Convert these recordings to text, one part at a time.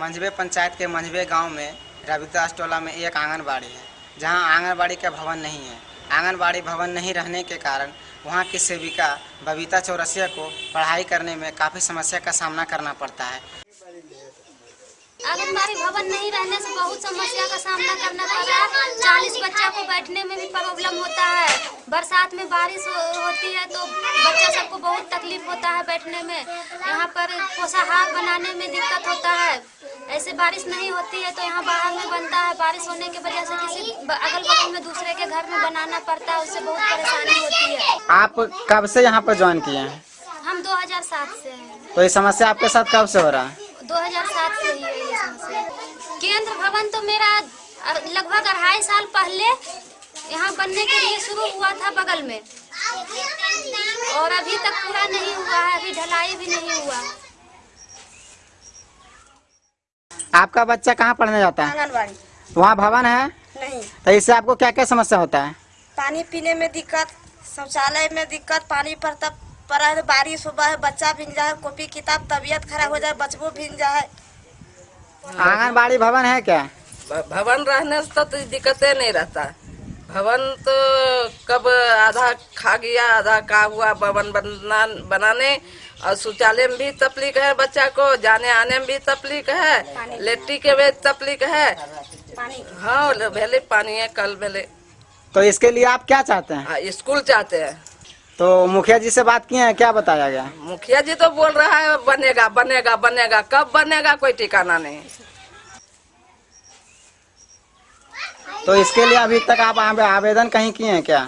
मंझवे पंचायत के मंझबे गाँव में रविदास टोला में एक आंगनबाड़ी है, जहाँ आंगनबाड़ी का भवन नहीं है। आंगनबाड़ी भवन नहीं रहने के कारण वहाँ की सेविका बबीता चौरसिया को पढ़ाई करने में काफ़ी समस्या का सामना करना पड़ता है। आंगनबाड़ी भवन नहीं रहने से बहुत समस्या का सामना करना पड़ रहा है। चालीस बच्चा को बैठने में भी प्रॉब्लम होता है। बरसात में बारिश हो, होती है तो बच्चा सबको बहुत तकलीफ़ होता है बैठने में। यहाँ पर पोषाहार बनाने में दिक्कत होता है। ऐसे बारिश नहीं होती है तो यहाँ बाहर में बनता है। बारिश होने की वजह से किसी अगल बगल में दूसरे के घर में बनाना पड़ता है उससे बहुत परेशानी होती है। आप कब से यहाँ पर ज्वाइन किए हैं? हम 2007 से हैं। तो ये समस्या आपके साथ कब से हो रहा है? 2007 से ही है ये समस्या। केंद्र भवन तो मेरा लगभग अढ़ाई साल पहले यहाँ बनने के लिए शुरू हुआ था बगल में। और अभी तक पूरा नहीं हुआ है अभी ढलाई भी नहीं हुआ। आपका बच्चा कहाँ पढ़ने जाता है? आंगनबाड़ी। वहाँ भवन है? नहीं। तो इससे आपको क्या क्या समस्या होता है? पानी पीने में दिक्कत शौचालय में दिक्कत पानी पड़ता पड़ा है बारिश हुआ है बच्चा भीग जाए कॉपी किताब तबीयत खराब हो जाए बचबो भीग जाए। आंगनबाड़ी भवन है क्या? भवन रहने से तो दिक्कतें नहीं रहता। भवन तो कब आधा खा गया आधा का हुआ भवन बना बनाने? और शौचालय में भी तकलीफ़ है बच्चा को जाने आने में भी तकलीफ़ है लेट्टी के भी तकलीफ़ है। हाँ भेले पानी है कल भेले। तो इसके लिए आप क्या चाहते हैं? हाँ, स्कूल चाहते हैं। तो मुखिया जी से बात किए हैं क्या बताया गया? मुखिया जी तो बोल रहा है बनेगा बनेगा बनेगा। कब बनेगा कोई ठिकाना नहीं। तो इसके लिए अभी तक आप आवेदन कहीं किए हैं क्या?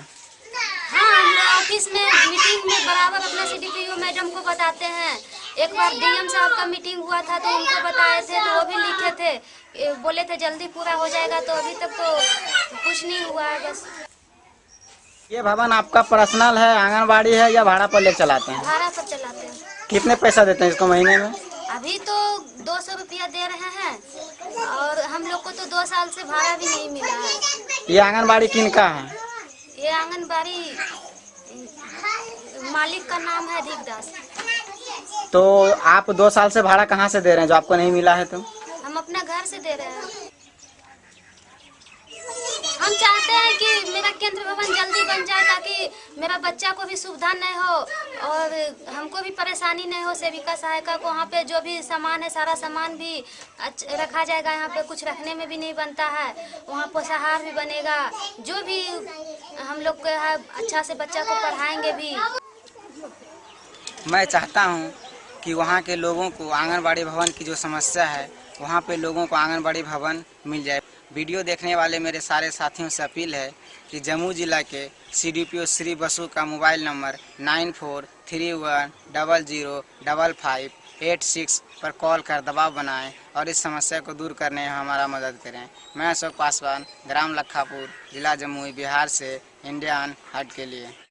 हाँ ऑफ़िस में मीटिंग में बराबर अपना सी मैडम को बताते हैं। एक बार डीएम साहब का मीटिंग हुआ था तो उनको बताए थे तो वो भी लिखे थे। बोले थे जल्दी पूरा हो जाएगा तो अभी तक तो कुछ नहीं हुआ है बस। ये भवन आपका पर्सनल है आंगनबाड़ी है या भाड़ा पर ले चलाते हैं? भाड़ा पर चलाते हैं। कितने पैसा देते हैं इसको महीने में? अभी तो दो सौ रुपया दे रहे हैं और हम लोग को तो दो साल से भाड़ा भी नहीं मिला है। ये आंगनबाड़ी किनका है? ये आंगनबाड़ी मालिक का नाम है दीपदास। तो आप दो साल से भाड़ा कहाँ से दे रहे हैं? जो आपको नहीं मिला है तो? हम अपना घर से दे रहे हैं। मेरा बच्चा को भी सुविधा नहीं हो और हमको भी परेशानी नहीं हो सेविका सहायिका को। वहाँ पे जो भी सामान है, सारा सामान भी रखा जाएगा। यहाँ पे कुछ रखने में भी नहीं बनता है। वहाँ पोषाहार भी बनेगा। जो भी हम लोग को है अच्छा से बच्चा को पढ़ाएँगे भी। मैं चाहता हूँ कि वहाँ के लोगों को आंगनबाड़ी भवन की जो समस्या है, वहाँ पे लोगों को आंगनबाड़ी भवन मिल जाए। वीडियो देखने वाले मेरे सारे साथियों से अपील है कि जम्मू जिला के सीडीपीओ श्री बसु का mobile number nine four three one double zero double five eight six पर कॉल कर दबाव बनाएँ और इस समस्या को दूर करने में हमारा मदद करें। मैं अशोक पासवान, ग्राम लखापुर, जिला जमुई बिहार से इंडियन हट के लिए।